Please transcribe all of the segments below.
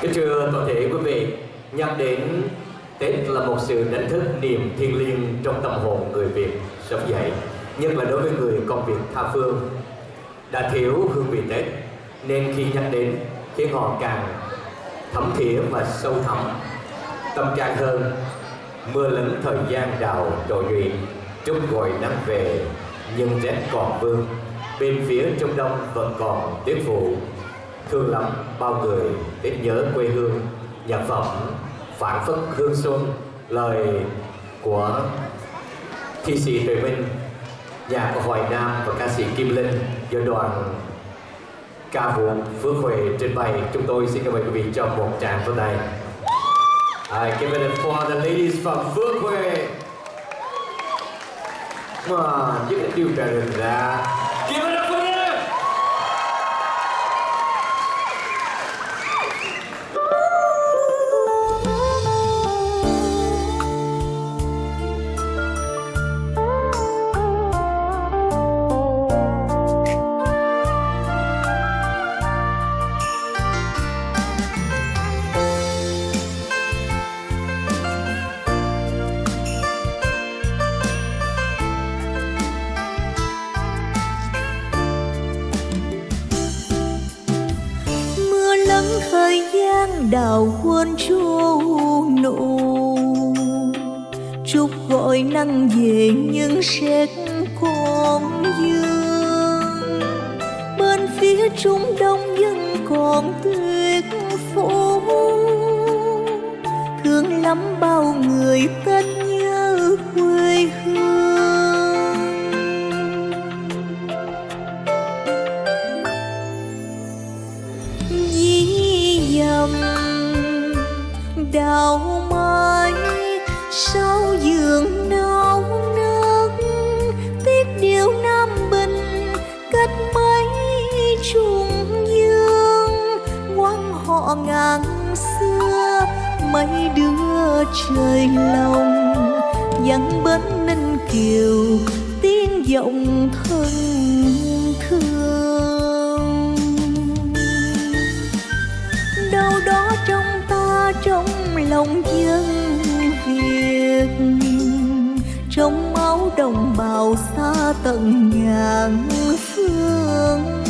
Kính thưa toàn thể quý vị, nhắc đến Tết là một sự đánh thức niềm thiêng liêng trong tâm hồn người Việt sống dậy, nhất là đối với người công việc tha phương. Đã thiếu hương vị Tết, nên khi nhắc đến khiến họ càng thấm thía và sâu thẳm, tâm trạng hơn. Mưa lớn thời gian đào trội luyện, trúc gọi nắng về, nhưng rét còn vương. Bên phía Trung Đông vẫn còn tuyết phủ, thương lắm bao người biết nhớ quê hương nhạc phẩm phản phất hương xuân lời của thi sĩ Tuệ Minh nhà của Hoài Nam và ca sĩ Kim Linh do đoàn ca vũ Phước Huệ trình bày. Chúng tôi xin cảm ơn quý vị cho một tràng vỗ tay. I give it for the ladies from Phước Huệ. Come on, you can do better đào quên chu nụ. Chúc gọi nắng về nhưng sét còn dương. Bên phía trung đông vẫn còn tuyệt phủ thương lắm bao người tết nhớ quê hương. Đào mai sau giường nâu nước tiếc điều nam bình cách mấy trùng dương. Quan họ ngàn xưa, mấy đứa trời lòng. Dặn bến ninh kiều, tiếng giọng thân tận ngàn phương.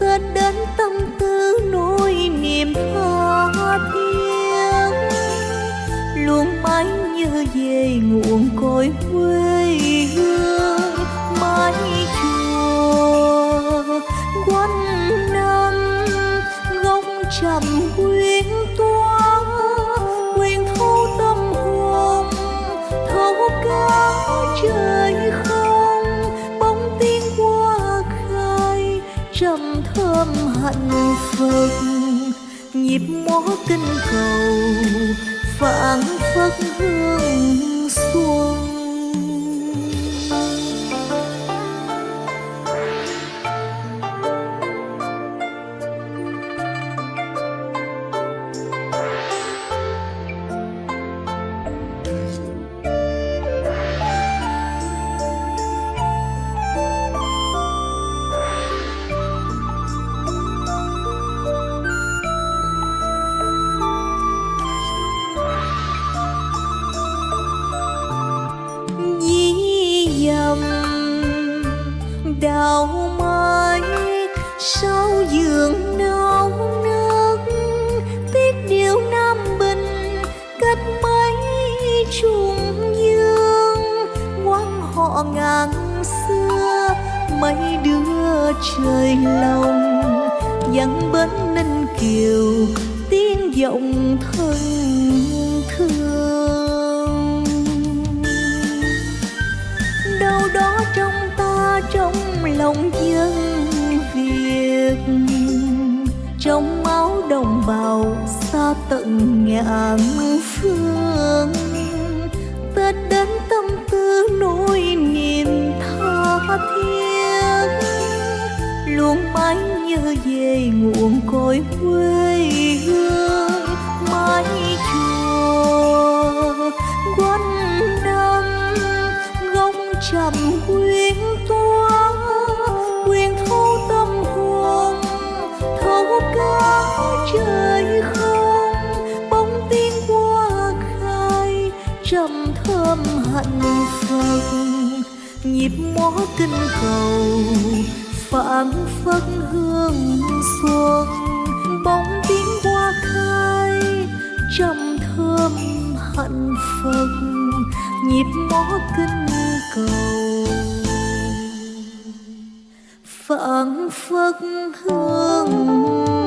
Tết đến tâm tư nỗi niềm tha thiết. Luôn mãi nhớ về nguồn cội quê hương mái chùa quanh năm góc trầm ôm hạnh phúc nhịp mõ kinh cầu phảng phất hương xuân. Dầm đào mai sao giường nao nước tiếc điều nam bình cách mấy trùng dương. Quan họ ngàn xưa, mấy đứa trời lòng. Dặn bến ninh kiều, tiếng giọng thân tận ngàn phương. Tất đến tâm tư nỗi niềm tha thiết. Luôn mãi nhớ về nguồn cội quê hương mái chùa. Quanh năm góc trầm quê thơm hạnh phật nhịp mõ kinh cầu, phảng phất hương xuân bóng tiếng hoa khai trầm thơm hạnh phật nhịp mõ kinh cầu. Phảng phất hương